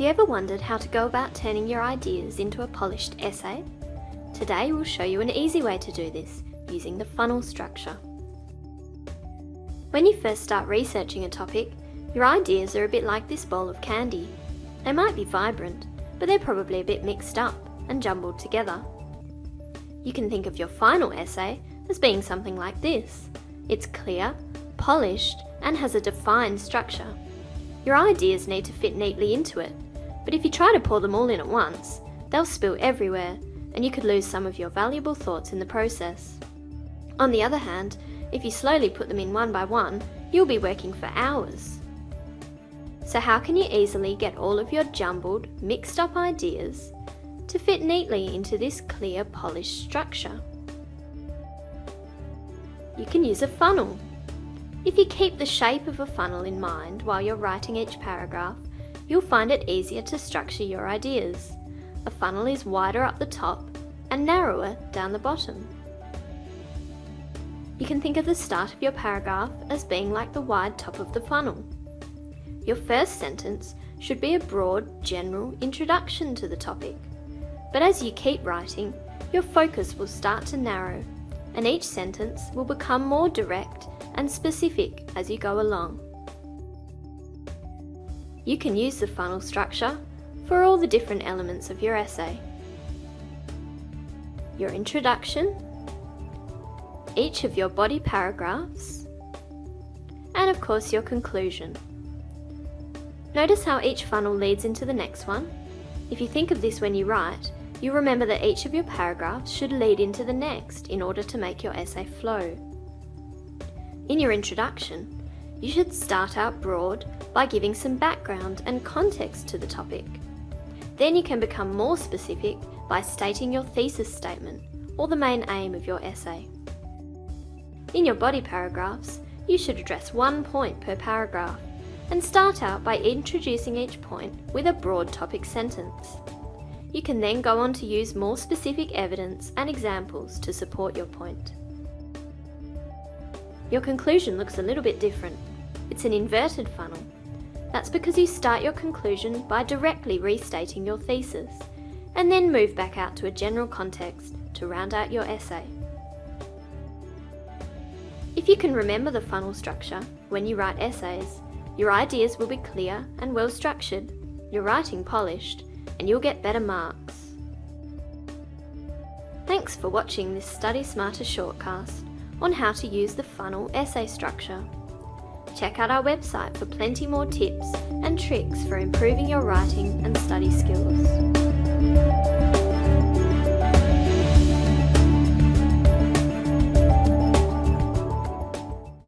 you ever wondered how to go about turning your ideas into a polished essay? Today we'll show you an easy way to do this using the funnel structure. When you first start researching a topic, your ideas are a bit like this bowl of candy. They might be vibrant, but they're probably a bit mixed up and jumbled together. You can think of your final essay as being something like this. It's clear, polished, and has a defined structure. Your ideas need to fit neatly into it, but if you try to pour them all in at once, they'll spill everywhere and you could lose some of your valuable thoughts in the process. On the other hand, if you slowly put them in one by one, you'll be working for hours. So how can you easily get all of your jumbled, mixed up ideas to fit neatly into this clear, polished structure? You can use a funnel. If you keep the shape of a funnel in mind while you're writing each paragraph, you'll find it easier to structure your ideas. A funnel is wider up the top and narrower down the bottom. You can think of the start of your paragraph as being like the wide top of the funnel. Your first sentence should be a broad, general introduction to the topic. But as you keep writing, your focus will start to narrow and each sentence will become more direct and specific as you go along. You can use the funnel structure for all the different elements of your essay. Your introduction, each of your body paragraphs, and of course your conclusion. Notice how each funnel leads into the next one. If you think of this when you write, you remember that each of your paragraphs should lead into the next in order to make your essay flow. In your introduction, you should start out broad by giving some background and context to the topic. Then you can become more specific by stating your thesis statement or the main aim of your essay. In your body paragraphs, you should address one point per paragraph and start out by introducing each point with a broad topic sentence. You can then go on to use more specific evidence and examples to support your point. Your conclusion looks a little bit different. It's an inverted funnel. That's because you start your conclusion by directly restating your thesis and then move back out to a general context to round out your essay. If you can remember the funnel structure when you write essays, your ideas will be clear and well structured, your writing polished, and you'll get better marks. Thanks for watching this Study Smarter shortcast on how to use the funnel essay structure. Check out our website for plenty more tips and tricks for improving your writing and study skills.